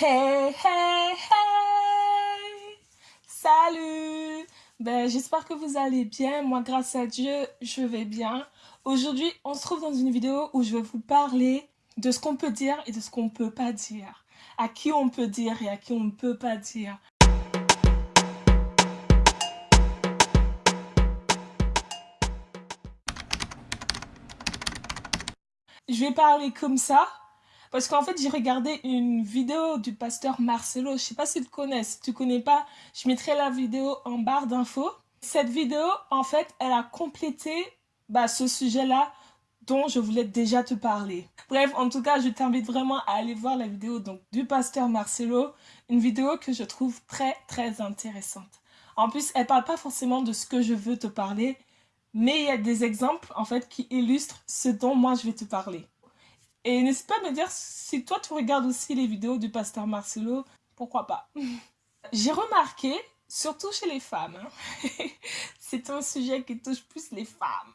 Hey, hey, hey Salut ben, J'espère que vous allez bien. Moi, grâce à Dieu, je vais bien. Aujourd'hui, on se trouve dans une vidéo où je vais vous parler de ce qu'on peut dire et de ce qu'on ne peut pas dire. À qui on peut dire et à qui on ne peut pas dire. Je vais parler comme ça parce qu'en fait, j'ai regardé une vidéo du pasteur Marcelo. Je sais pas si tu connais. Si tu connais pas, je mettrai la vidéo en barre d'infos. Cette vidéo, en fait, elle a complété bah, ce sujet-là dont je voulais déjà te parler. Bref, en tout cas, je t'invite vraiment à aller voir la vidéo donc, du pasteur Marcelo. Une vidéo que je trouve très, très intéressante. En plus, elle parle pas forcément de ce que je veux te parler, mais il y a des exemples, en fait, qui illustrent ce dont moi je vais te parler. Et n'hésite pas à me dire si toi tu regardes aussi les vidéos du pasteur Marcelo, pourquoi pas? J'ai remarqué, surtout chez les femmes, hein, c'est un sujet qui touche plus les femmes.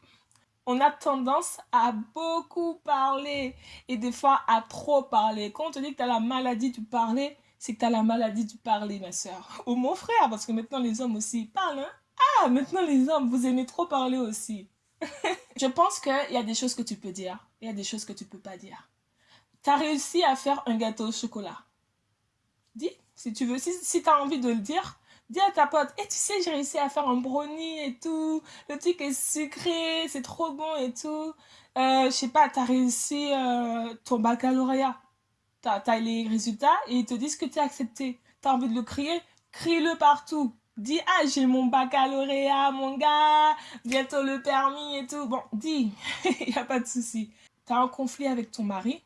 On a tendance à beaucoup parler et des fois à trop parler. Quand on te dit que tu as la maladie du parler, c'est que tu as la maladie du parler, ma soeur. Ou mon frère, parce que maintenant les hommes aussi parlent. Hein. Ah, maintenant les hommes, vous aimez trop parler aussi. je pense qu'il y a des choses que tu peux dire, il y a des choses que tu peux pas dire. Tu as réussi à faire un gâteau au chocolat. Dis, si tu veux, si, si tu as envie de le dire, dis à ta pote, et eh, tu sais, j'ai réussi à faire un brownie et tout, le truc est sucré, c'est trop bon et tout. Euh, je sais pas, tu as réussi euh, ton baccalauréat. Tu as, les résultats et ils te disent que tu as accepté. Tu as envie de le crier, crie-le partout. Dis, ah, j'ai mon baccalauréat, mon gars, bientôt le permis et tout. Bon, dis, il n'y a pas de souci. Tu un conflit avec ton mari,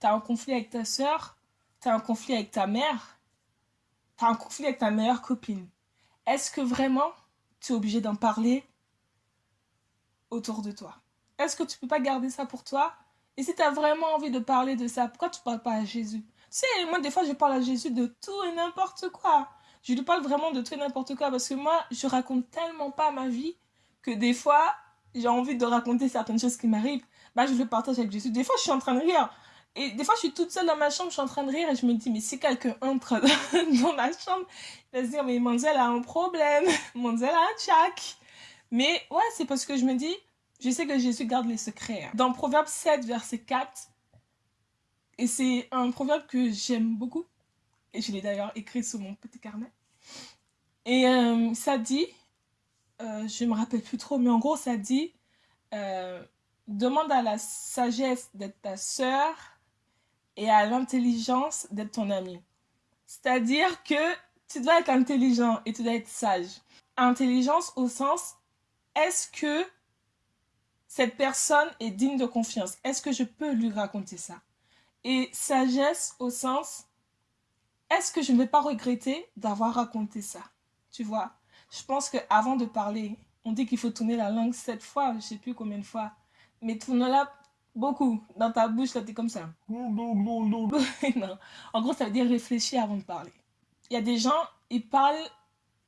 tu un conflit avec ta soeur, tu un conflit avec ta mère, tu un conflit avec ta meilleure copine. Est-ce que vraiment tu es obligé d'en parler autour de toi? Est-ce que tu peux pas garder ça pour toi? Et si tu as vraiment envie de parler de ça, pourquoi tu parles pas à Jésus? Tu sais, moi des fois je parle à Jésus de tout et n'importe quoi. Je lui parle vraiment de tout et n'importe quoi parce que moi, je raconte tellement pas ma vie que des fois, j'ai envie de raconter certaines choses qui m'arrivent. Bah, je le partage avec Jésus. Des fois, je suis en train de rire. Et des fois, je suis toute seule dans ma chambre, je suis en train de rire et je me dis, mais si quelqu'un entre dans ma chambre, il va se dire, mais Manzel a un problème, Manzel a un tchac. Mais ouais, c'est parce que je me dis, je sais que Jésus garde les secrets. Dans Proverbe 7, verset 4, et c'est un proverbe que j'aime beaucoup, et je l'ai d'ailleurs écrit sur mon petit carnet. Et euh, ça dit, euh, je me rappelle plus trop, mais en gros ça dit, euh, demande à la sagesse d'être ta sœur et à l'intelligence d'être ton ami. C'est-à-dire que tu dois être intelligent et tu dois être sage. Intelligence au sens, est-ce que cette personne est digne de confiance? Est-ce que je peux lui raconter ça? Et sagesse au sens, est-ce que je ne vais pas regretter d'avoir raconté ça? Tu vois? Je pense qu'avant de parler, on dit qu'il faut tourner la langue sept fois, je ne sais plus combien de fois. Mais tourne-la beaucoup. Dans ta bouche, là, es comme ça. non. En gros, ça veut dire réfléchir avant de parler. Il y a des gens, ils parlent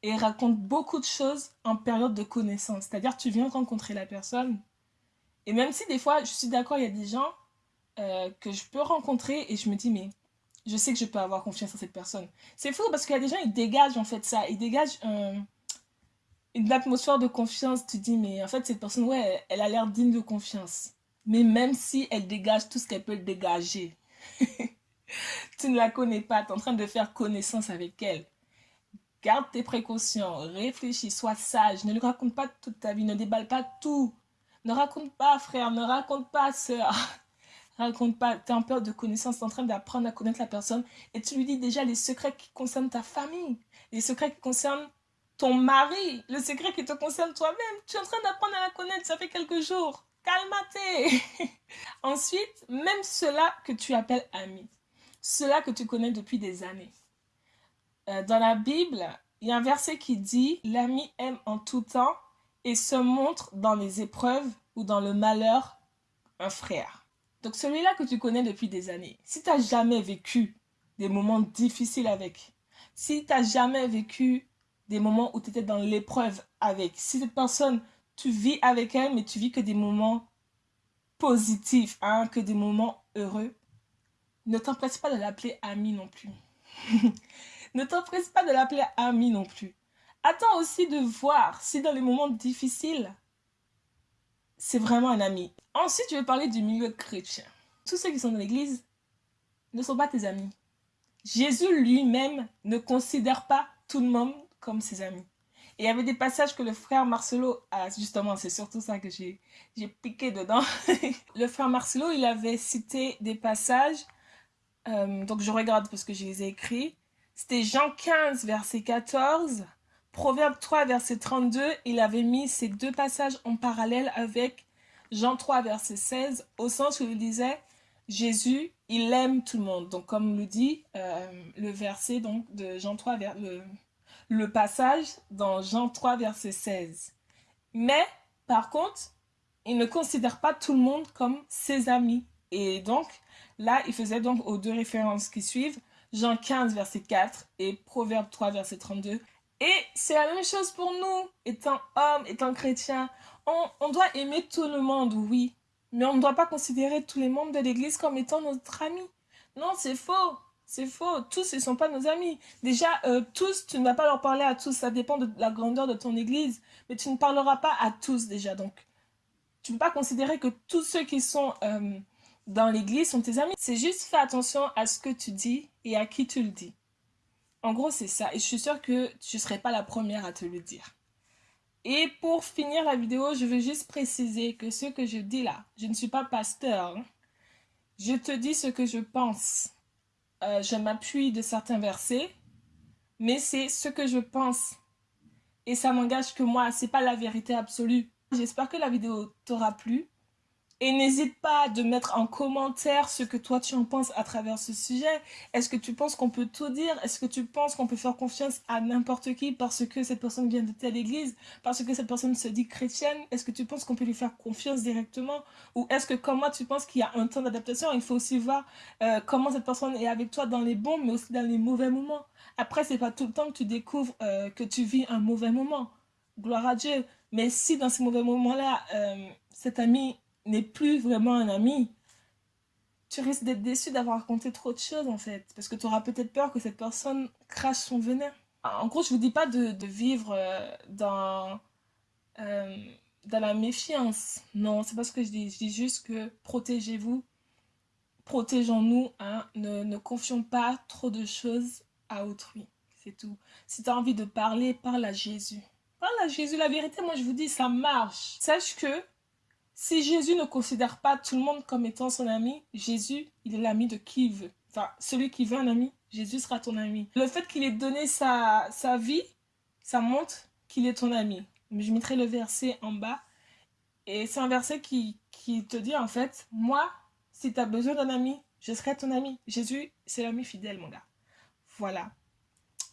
et racontent beaucoup de choses en période de connaissance. C'est-à-dire, tu viens rencontrer la personne. Et même si des fois, je suis d'accord, il y a des gens euh, que je peux rencontrer et je me dis, mais je sais que je peux avoir confiance en cette personne. C'est fou parce qu'il y a des gens, ils dégagent en fait ça. Ils dégagent une atmosphère de confiance. Tu dis, mais en fait, cette personne, ouais, elle a l'air digne de confiance. Mais même si elle dégage tout ce qu'elle peut dégager, tu ne la connais pas, tu es en train de faire connaissance avec elle. Garde tes précautions, réfléchis, sois sage, ne lui raconte pas toute ta vie, ne déballe pas tout. Ne raconte pas, frère, ne raconte pas, soeur raconte pas, tu es en période de connaissance, tu es en train d'apprendre à connaître la personne et tu lui dis déjà les secrets qui concernent ta famille, les secrets qui concernent ton mari, le secret qui te concerne toi-même. Tu es en train d'apprendre à la connaître, ça fait quelques jours. Calmate Ensuite, même ceux-là que tu appelles amis, ceux-là que tu connais depuis des années. Euh, dans la Bible, il y a un verset qui dit « L'ami aime en tout temps et se montre dans les épreuves ou dans le malheur un frère. » Donc celui-là que tu connais depuis des années, si tu n'as jamais vécu des moments difficiles avec, si tu n'as jamais vécu des moments où tu étais dans l'épreuve avec, si cette personne, tu vis avec elle, mais tu vis que des moments positifs, hein, que des moments heureux, ne t'empêche pas de l'appeler ami non plus. ne t'empresse pas de l'appeler ami non plus. Attends aussi de voir si dans les moments difficiles, c'est vraiment un ami. Ensuite, je vais parler du milieu chrétien. Tous ceux qui sont dans l'église ne sont pas tes amis. Jésus lui-même ne considère pas tout le monde comme ses amis. Et il y avait des passages que le frère Marcelo a, justement, c'est surtout ça que j'ai piqué dedans. le frère Marcelo, il avait cité des passages, euh, donc je regarde parce que je les ai écrits. C'était Jean 15, verset 14, Proverbe 3, verset 32. Il avait mis ces deux passages en parallèle avec Jean 3, verset 16, au sens où il disait Jésus, il aime tout le monde. Donc, comme le dit euh, le verset donc, de Jean 3, vers, le passage dans Jean 3, verset 16. Mais, par contre, il ne considère pas tout le monde comme ses amis. Et donc, là, il faisait donc aux deux références qui suivent, Jean 15, verset 4 et Proverbe 3, verset 32. Et c'est la même chose pour nous, étant homme, étant chrétien. On, on doit aimer tout le monde, oui. Mais on ne doit pas considérer tous les membres de l'Église comme étant notre ami. Non, c'est faux. C'est faux. Tous, ne sont pas nos amis. Déjà, euh, tous, tu ne vas pas leur parler à tous. Ça dépend de la grandeur de ton église. Mais tu ne parleras pas à tous déjà. Donc, tu ne peux pas considérer que tous ceux qui sont euh, dans l'église sont tes amis. C'est juste fais attention à ce que tu dis et à qui tu le dis. En gros, c'est ça. Et je suis sûre que tu ne serais pas la première à te le dire. Et pour finir la vidéo, je veux juste préciser que ce que je dis là, je ne suis pas pasteur. Hein. Je te dis ce que je pense. Euh, je m'appuie de certains versets, mais c'est ce que je pense. Et ça m'engage que moi, c'est pas la vérité absolue. J'espère que la vidéo t'aura plu. Et n'hésite pas de mettre en commentaire ce que toi tu en penses à travers ce sujet. Est-ce que tu penses qu'on peut tout dire? Est-ce que tu penses qu'on peut faire confiance à n'importe qui parce que cette personne vient de telle église Parce que cette personne se dit chrétienne? Est-ce que tu penses qu'on peut lui faire confiance directement? Ou est-ce que comme moi tu penses qu'il y a un temps d'adaptation Il faut aussi voir euh, comment cette personne est avec toi dans les bons mais aussi dans les mauvais moments? Après, c'est pas tout le temps que tu découvres euh, que tu vis un mauvais moment. Gloire à Dieu. Mais si dans ces mauvais moments-là, euh, cet ami n'est plus vraiment un ami, tu risques d'être déçu d'avoir raconté trop de choses en fait. Parce que tu auras peut-être peur que cette personne crache son venin. En gros, je vous dis pas de, vivre euh, dans, euh, dans la méfiance. Non, c'est pas ce que je dis. Je dis juste que protégez-vous. Protégeons-nous. Hein. Ne, ne confions pas trop de choses à autrui. C'est tout. Si tu as envie de parler, parle à Jésus. Parle à Jésus. La vérité, moi je vous dis, ça marche. Sache que si Jésus ne considère pas tout le monde comme étant son ami, Jésus, il est l'ami de qui il veut. Enfin, celui qui veut un ami, Jésus sera ton ami. Le fait qu'il ait donné sa, sa vie, ça montre qu'il est ton ami. Je mettrai le verset en bas. Et c'est un verset qui, qui te dit en fait, moi, si tu as besoin d'un ami, je serai ton ami. Jésus, c'est l'ami fidèle, mon gars. Voilà.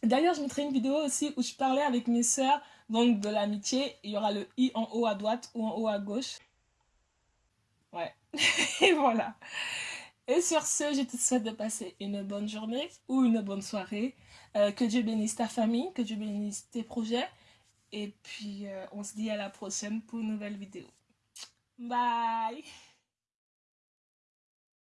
D'ailleurs, je mettrai une vidéo aussi où je parlais avec mes sœurs, donc de l'amitié. Il y aura le i en haut à droite ou en haut à gauche. Ouais. Et voilà. Et sur ce, je te souhaite de passer une bonne journée ou une bonne soirée. Euh, que Dieu bénisse ta famille, que Dieu bénisse tes projets. Et puis, euh, on se dit à la prochaine pour une nouvelle vidéo. Bye